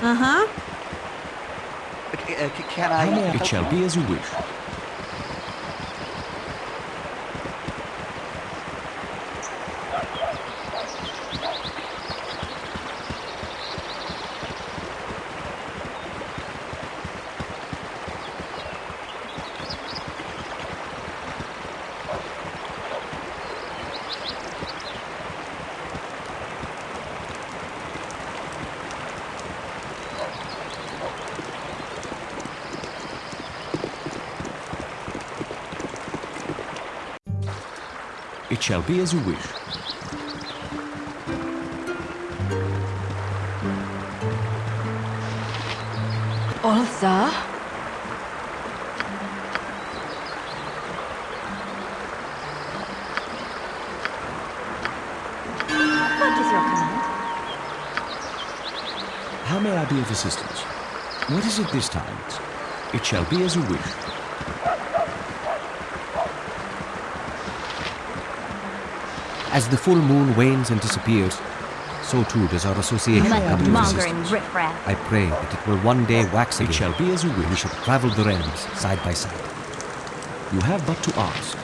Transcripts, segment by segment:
Uh-huh. C- uh, c- can I? It help shall you? be as you wish. It shall be as you wish. Sir? What is your command? How may I be of assistance? What is it this time? It shall be as you wish. As the full moon wanes and disappears, so too does our association Mud come to monger existence. I pray that it will one day wax again. It shall be as you will. We wish. shall travel the realms side by side. You have but to ask.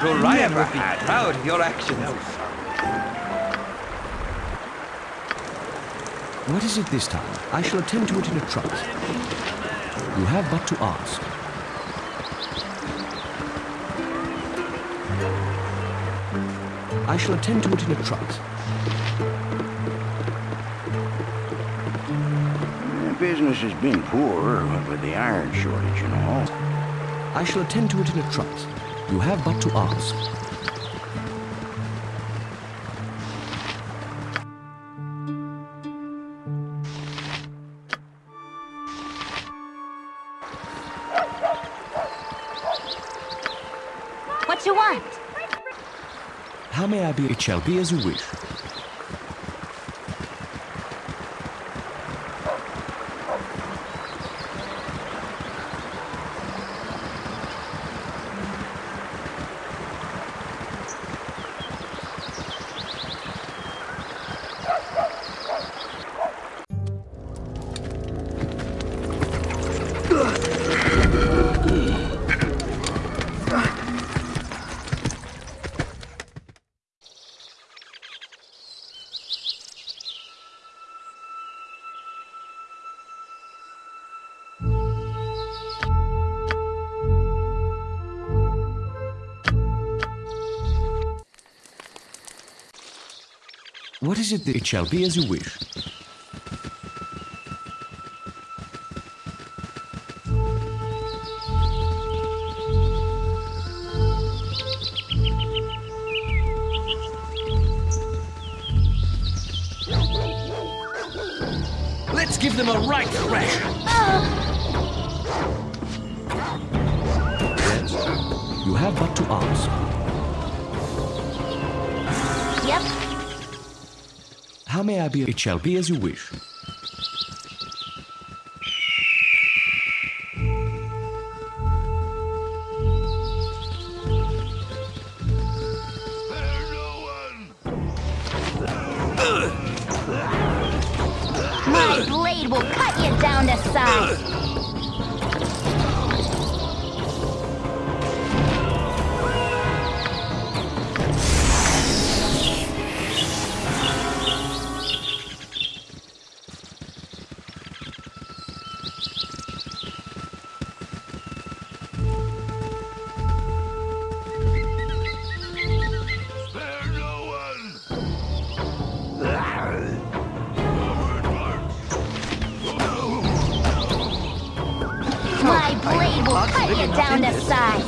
Rorion would be proud of your actions. What is it this time? I shall attend to it in a trice. You have but to ask. I shall attend to it in a trice. Business has been poor with the iron shortage and all. I shall attend to it in a trice. You have but to ask. What you want? How may I be? It it shall be as you wish? Let's give them a right thrash. Yes. You have but to ask. Yep. How may I be? It shall be as you wish. Blade will cut you down to size.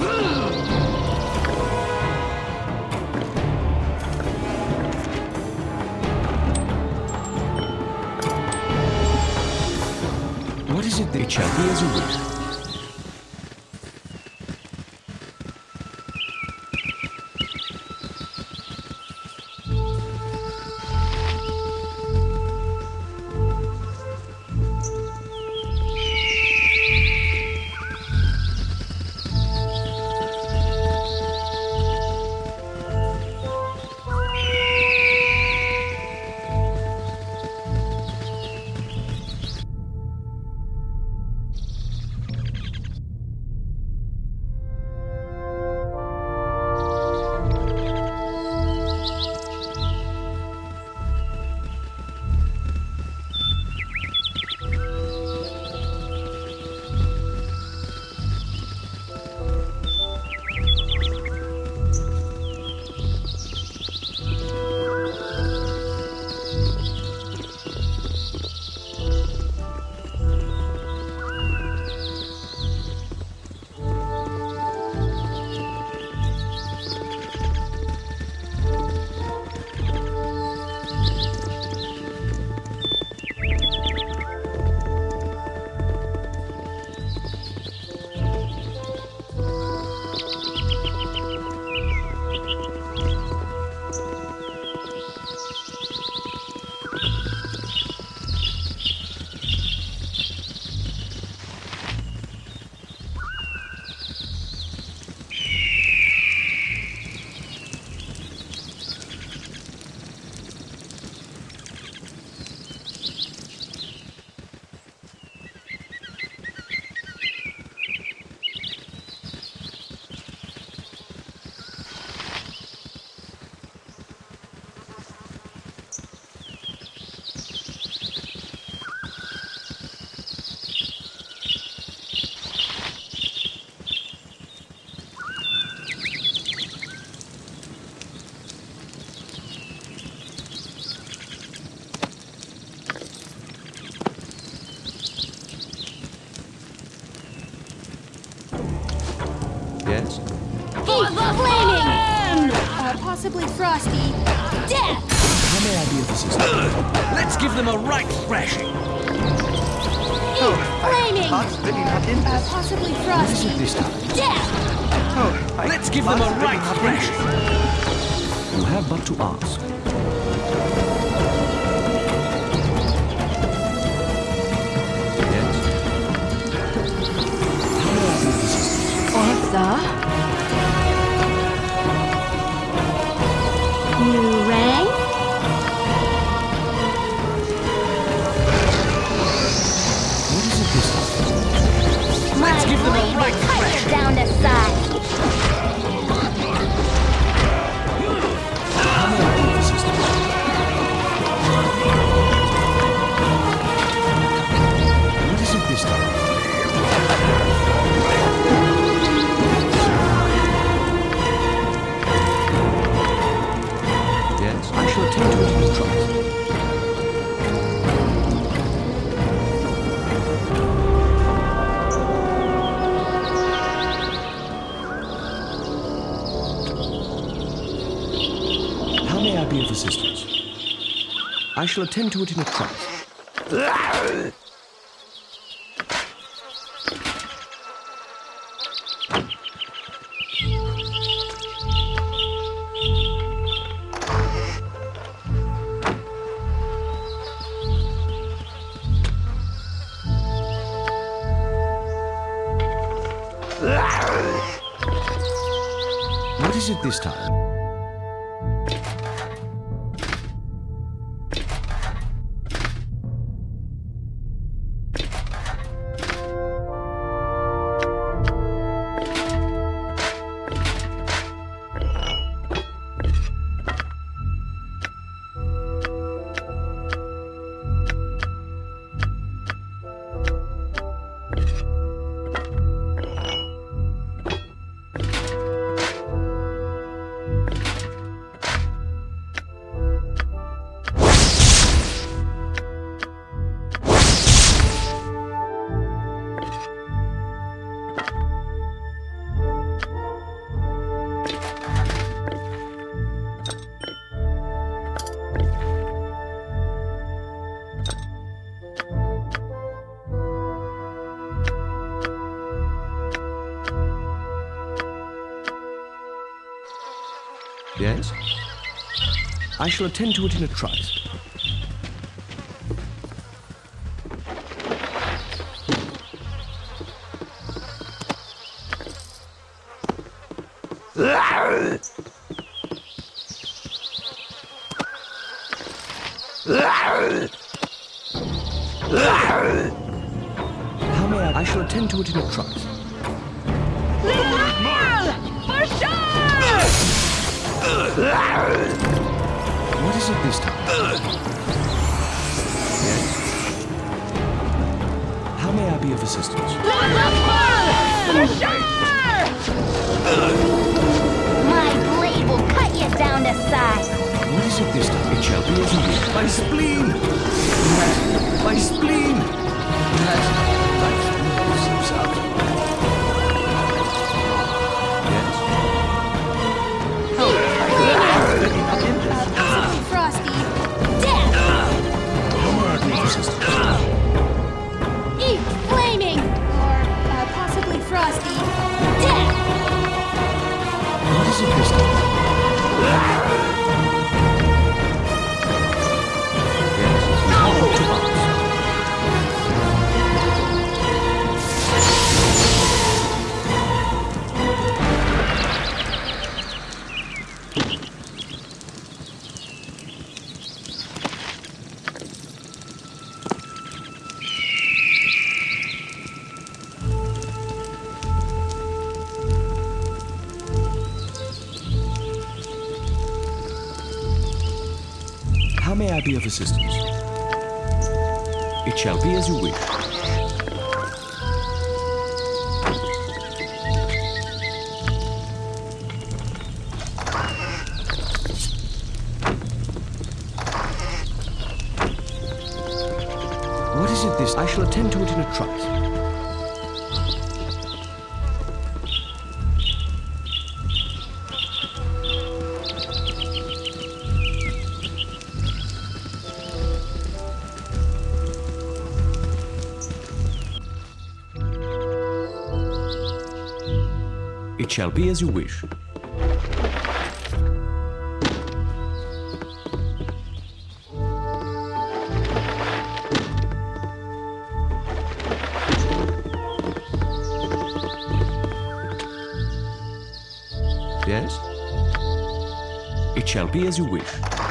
What is it that it shall be as possibly frosty. Death! How may I be of assistance? Let's give them a right thrashing. Eat flaming! Can't really not in Uh, possibly What is frosty. it this time? Death! Oh, I Let's give them a right thrashing. You have but to ask. Yes? How may I be of assistance? Ortha? Shall attend to it in a trice. Yes? I shall attend to it in a trice. How may I? I shall attend to it in a trice. What is it this time? Yes? How may I be of assistance? My blade will cut you down to size. What is it this time? It shall be as you wish. My spleen! My spleen! Yes? What shall be as you wish. Yes? It shall be as you wish.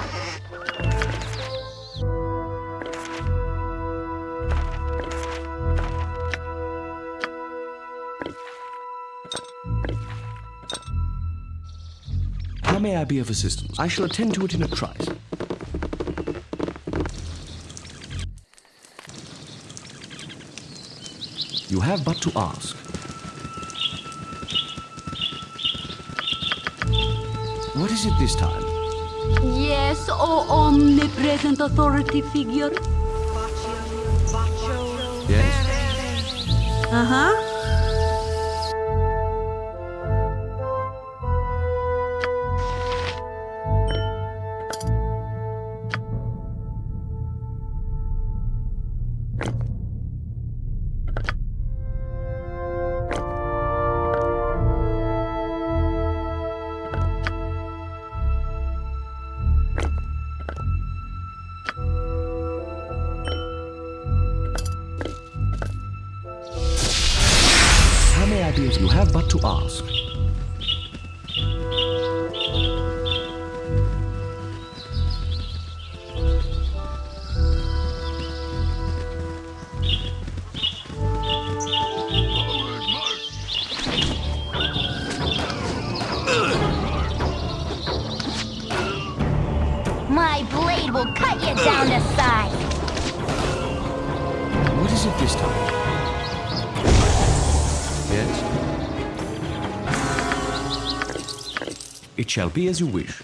I be of assistance? I shall attend to it in a trice. You have but to ask. What is it this time? Yes, oh omnipresent authority figure. Yes? Uh be as you wish.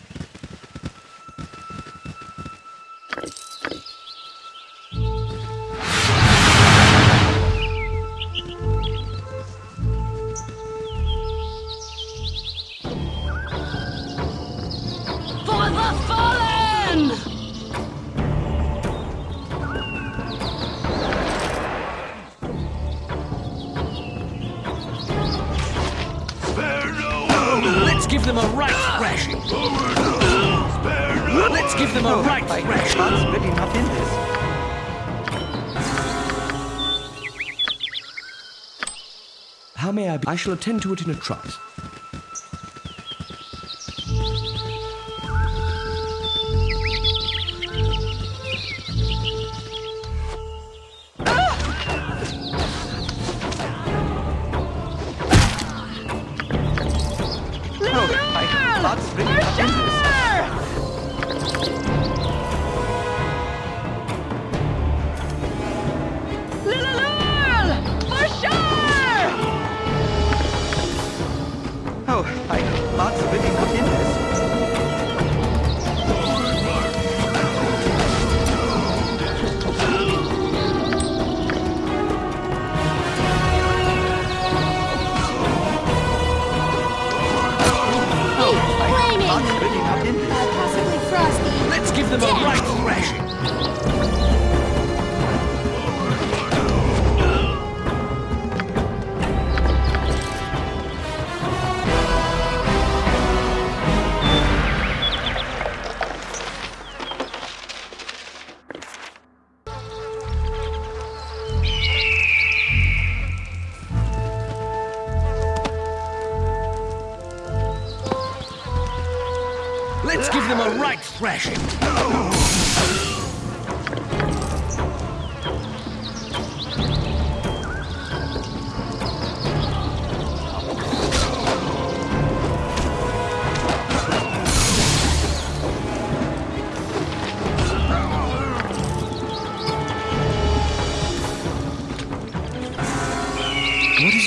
Shall attend to it in a trice.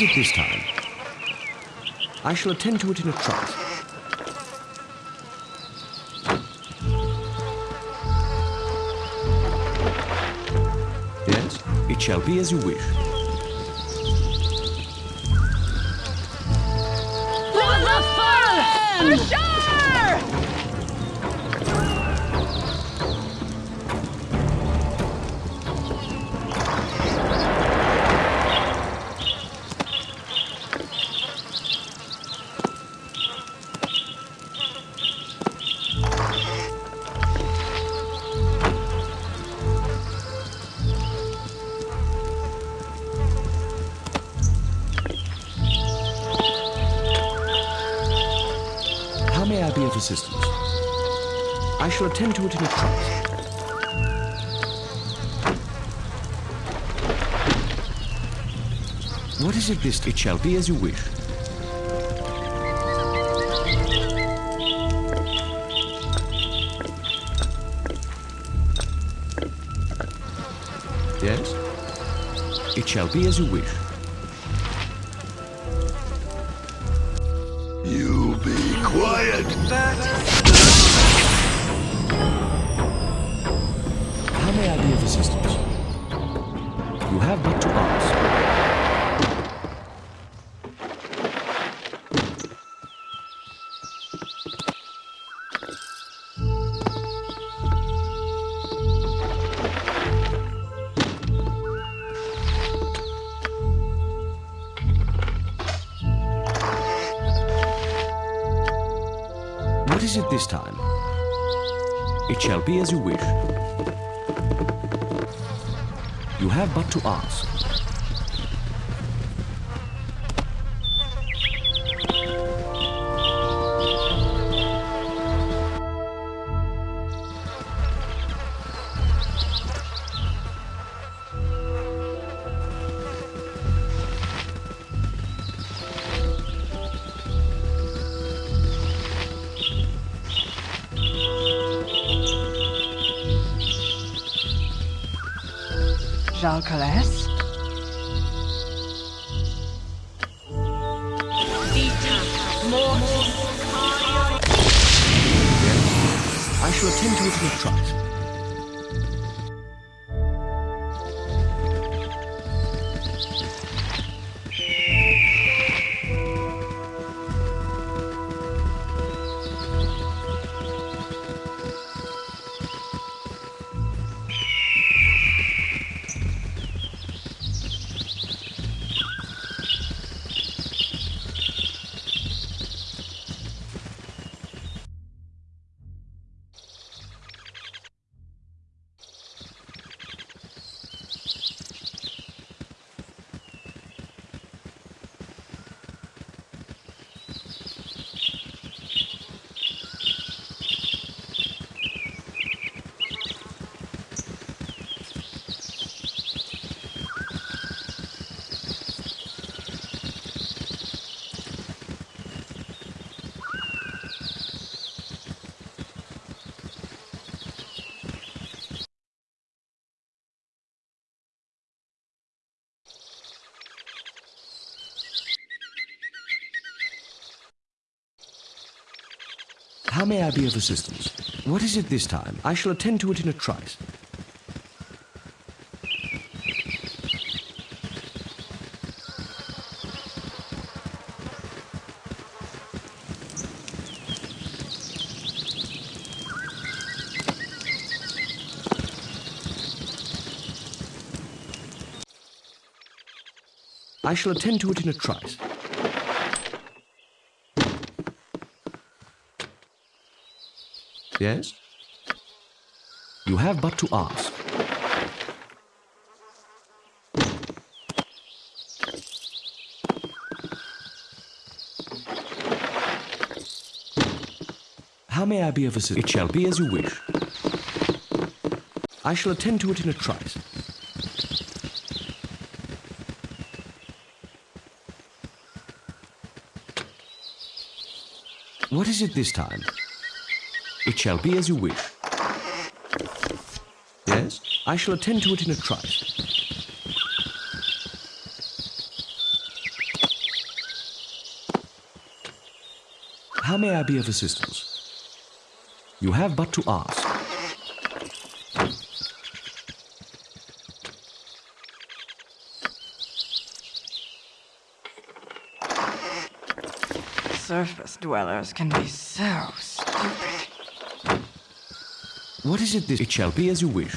It this time? I shall attend to it in a trice. Yes, it shall be as you wish. To it in a. What is it this? It shall be as you wish. Yes? It shall be as you wish. As you wish. You have but to ask. How may I be of assistance? What is it this time? I shall attend to it in a trice. I shall attend to it in a trice. Yes? You have but to ask. How may I be of assistance? It shall be as you wish. I shall attend to it in a trice. What is it this time? It shall be as you wish. Yes, I shall attend to it in a trice. How may I be of assistance? You have but to ask. Surface dwellers can be so stupid. What is it this? It shall be as you wish.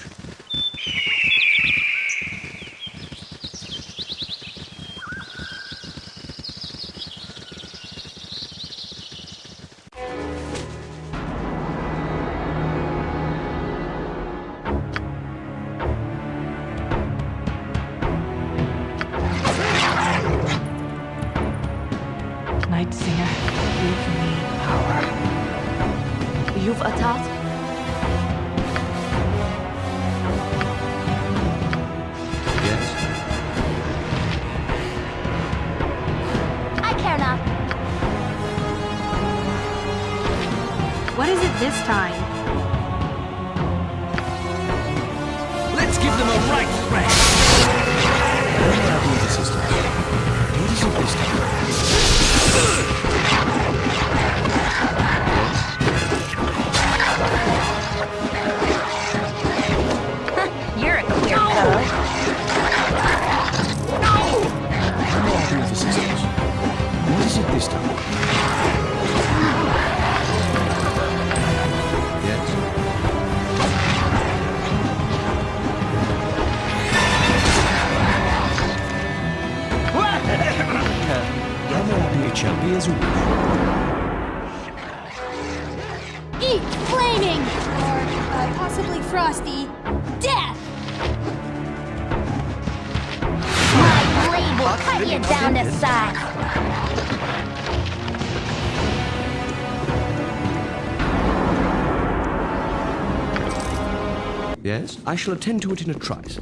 Yes, I shall attend to it in a trice.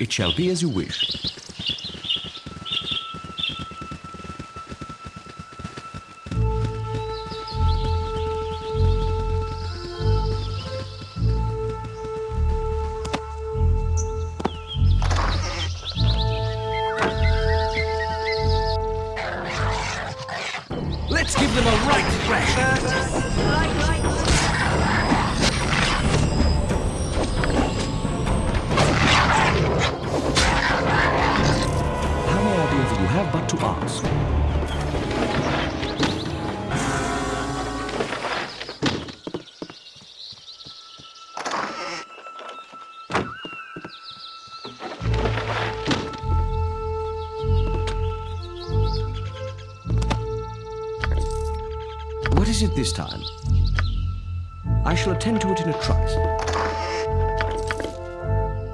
It shall be as you wish. This time? I shall attend to it in a trice.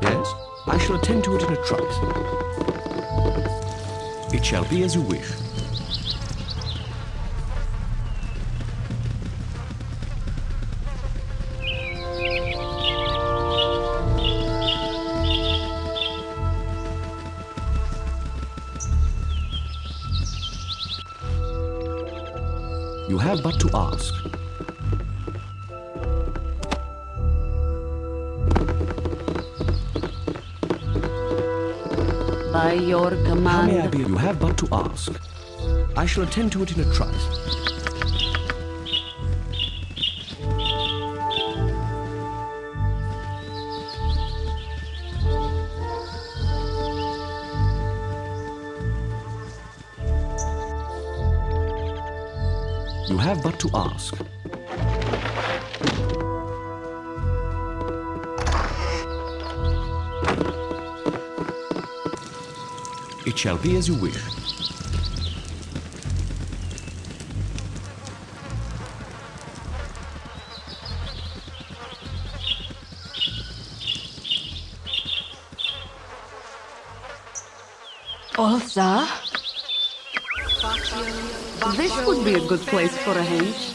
Yes, I shall attend to it in a trice. It shall be as you wish. You have but to ask. By your command... How may I be? You have but to ask. I shall attend to it in a trice. But to ask. It shall be as you wish. This would be a good place for a hench.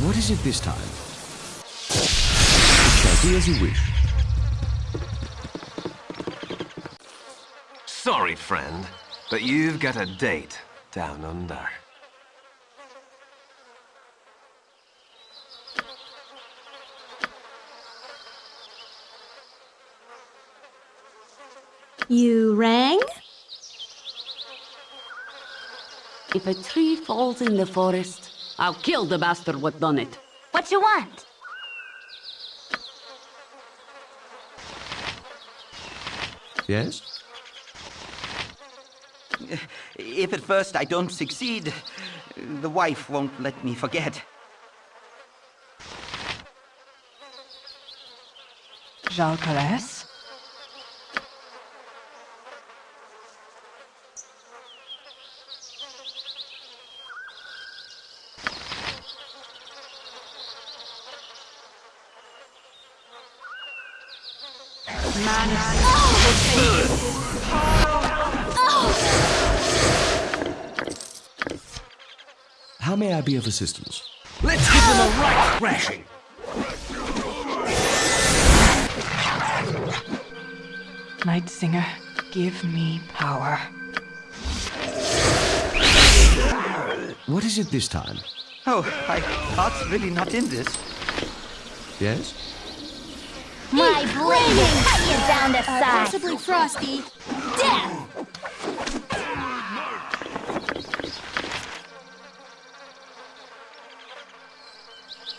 What is it this time? It shall be as you wish. Sorry, friend, but you've got a date down under. You rang? If a tree falls in the forest, I'll kill the bastard what done it. What you want? Yes? If at first I don't succeed, the wife won't let me forget. Jalcales? How may I be of assistance? Let's give them a right thrashing. Night Singer, give me power. What is it this time? Oh, I, heart's really not in this. Yes? My blade will cut you down to size. possibly frosty. Death!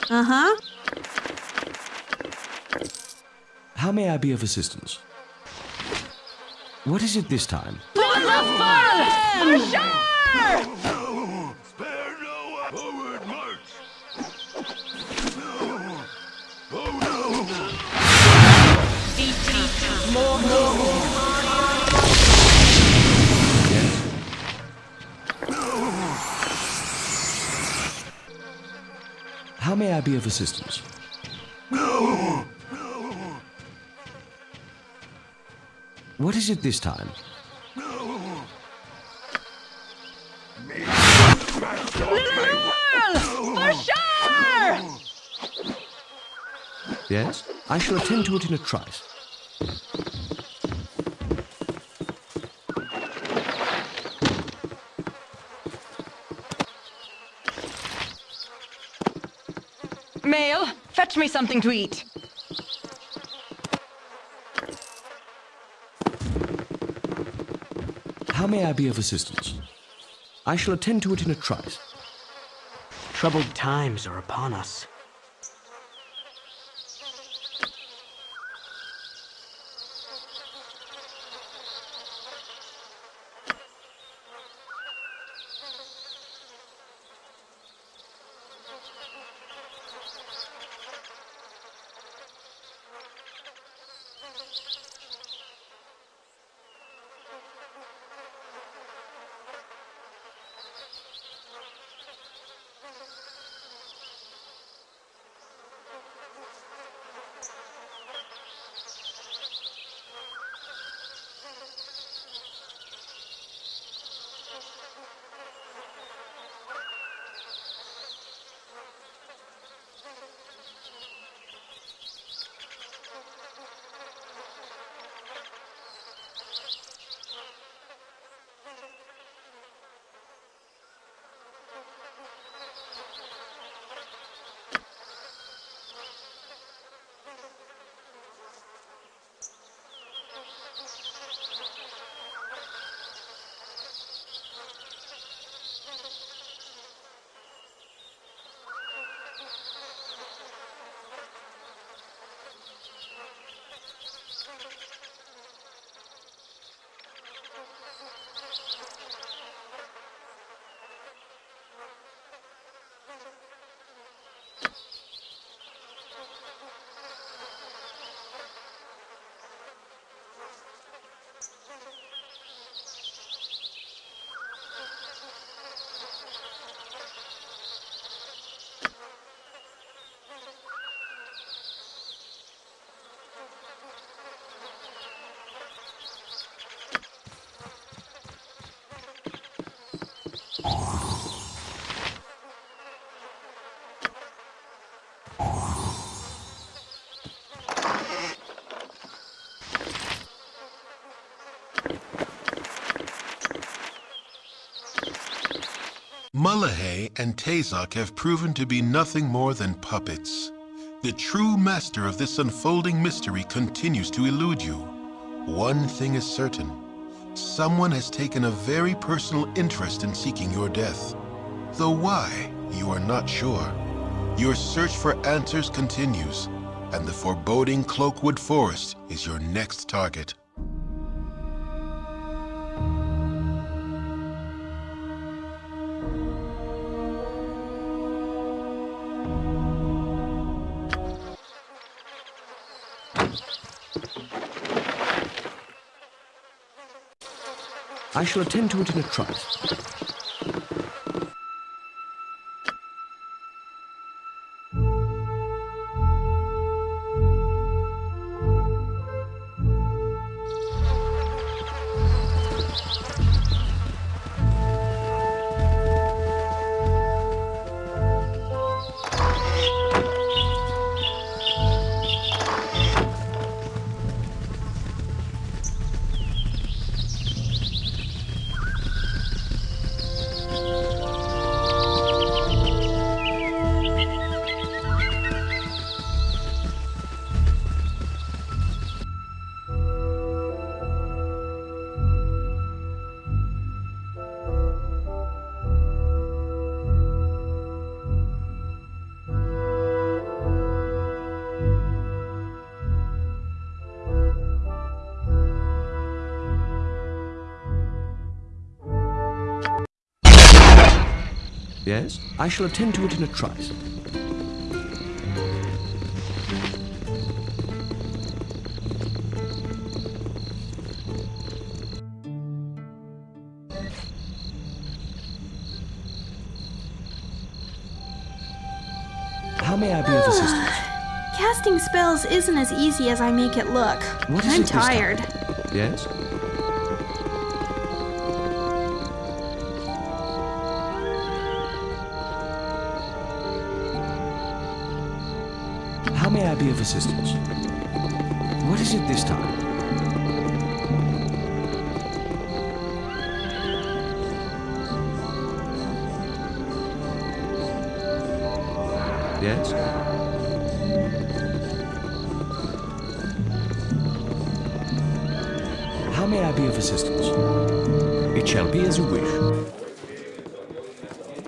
Uh-huh. How may I be of assistance? What is it this time? May I be of assistance? No! What is it this time? For sure! Yes? I shall attend to it in a trice. Fetch me something to eat. How may I be of assistance? I shall attend to it in a trice. Troubled times are upon us. Mulahey and Tazok have proven to be nothing more than puppets. The true master of this unfolding mystery continues to elude you. One thing is certain. Someone has taken a very personal interest in seeking your death. Though why, you are not sure. Your search for answers continues, and the foreboding Cloakwood Forest is your next target. I shall attend to it in a trice. Yes? I shall attend to it in a trice. How may I be of assistance? Casting spells isn't as easy as I make it look. What is I'm it tired. Yes? Assistance? What is it this time? Yes? How may I be of assistance? It shall be as you wish.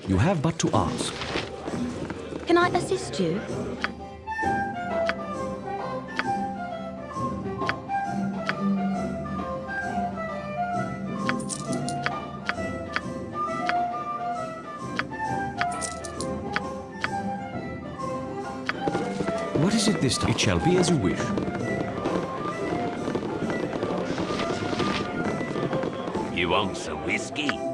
You have but to ask. Can I assist you? This time? It shall be as you wish. You want some whiskey?